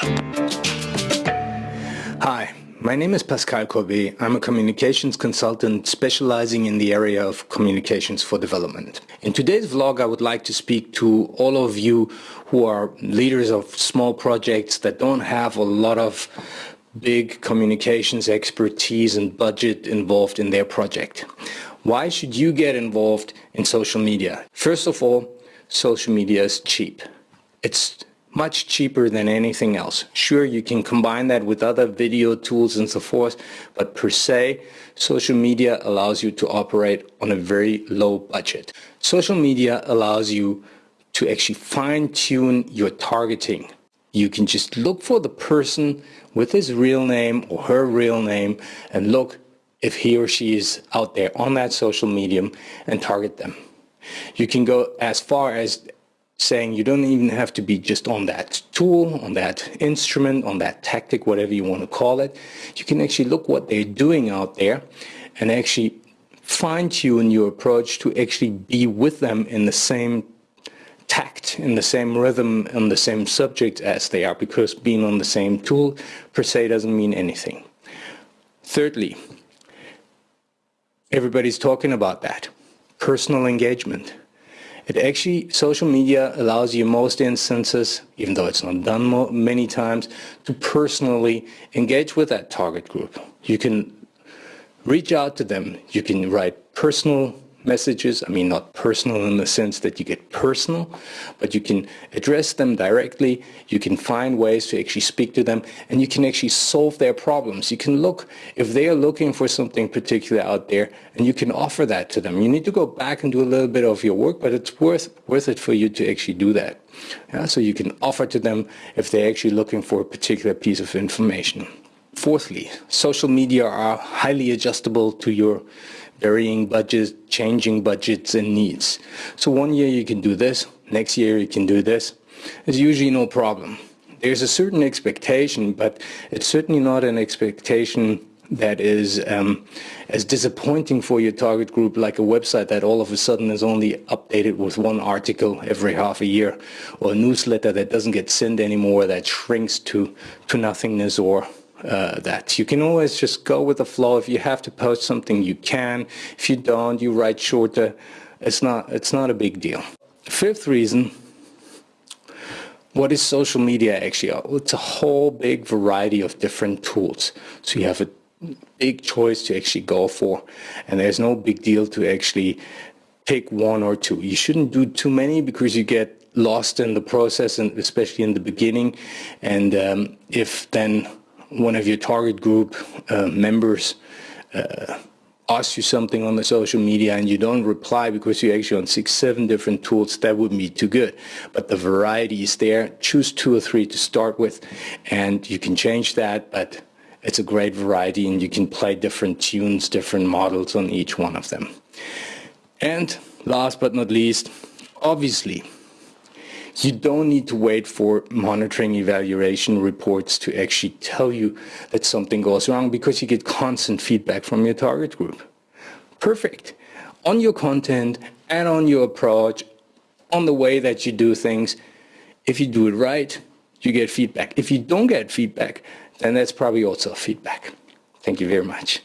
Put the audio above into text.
Hi, my name is Pascal Courbet. I'm a communications consultant specializing in the area of communications for development. In today's vlog, I would like to speak to all of you who are leaders of small projects that don't have a lot of big communications expertise and budget involved in their project. Why should you get involved in social media? First of all, social media is cheap. It's much cheaper than anything else. Sure, you can combine that with other video tools and so forth, but per se, social media allows you to operate on a very low budget. Social media allows you to actually fine-tune your targeting. You can just look for the person with his real name or her real name and look if he or she is out there on that social medium and target them. You can go as far as saying you don't even have to be just on that tool, on that instrument, on that tactic, whatever you want to call it. You can actually look what they're doing out there and actually fine tune your approach to actually be with them in the same tact, in the same rhythm, on the same subject as they are, because being on the same tool per se doesn't mean anything. Thirdly, everybody's talking about that, personal engagement. It actually, social media allows you most instances, even though it's not done many times, to personally engage with that target group. You can reach out to them. You can write personal messages. I mean, not personal in the sense that you get personal, but you can address them directly. You can find ways to actually speak to them and you can actually solve their problems. You can look if they are looking for something particular out there and you can offer that to them. You need to go back and do a little bit of your work, but it's worth, worth it for you to actually do that. Yeah, so you can offer to them if they're actually looking for a particular piece of information. Fourthly, social media are highly adjustable to your varying budgets, changing budgets and needs. So one year you can do this, next year you can do this. It's usually no problem. There's a certain expectation, but it's certainly not an expectation that is um, as disappointing for your target group like a website that all of a sudden is only updated with one article every half a year or a newsletter that doesn't get sent anymore that shrinks to, to nothingness or uh, that. You can always just go with the flow. If you have to post something, you can. If you don't, you write shorter. It's not, it's not a big deal. Fifth reason, what is social media actually? It's a whole big variety of different tools. So you have a big choice to actually go for. And there's no big deal to actually pick one or two. You shouldn't do too many because you get lost in the process and especially in the beginning. And um, if then one of your target group uh, members uh, asks you something on the social media and you don't reply because you're actually on six, seven different tools, that would be too good. But the variety is there. Choose two or three to start with and you can change that, but it's a great variety and you can play different tunes, different models on each one of them. And last but not least, obviously, you don't need to wait for monitoring evaluation reports to actually tell you that something goes wrong because you get constant feedback from your target group. Perfect. On your content and on your approach, on the way that you do things, if you do it right, you get feedback. If you don't get feedback, then that's probably also feedback. Thank you very much.